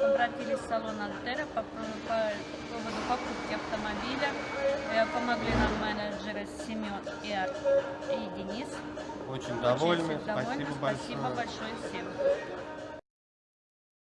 обратились в салон Альтера по, по поводу покупки автомобиля. Помогли нам менеджеры Семен и, Ар- и Денис. Очень довольны. Очень довольны. Спасибо большое. Спасибо большое всем.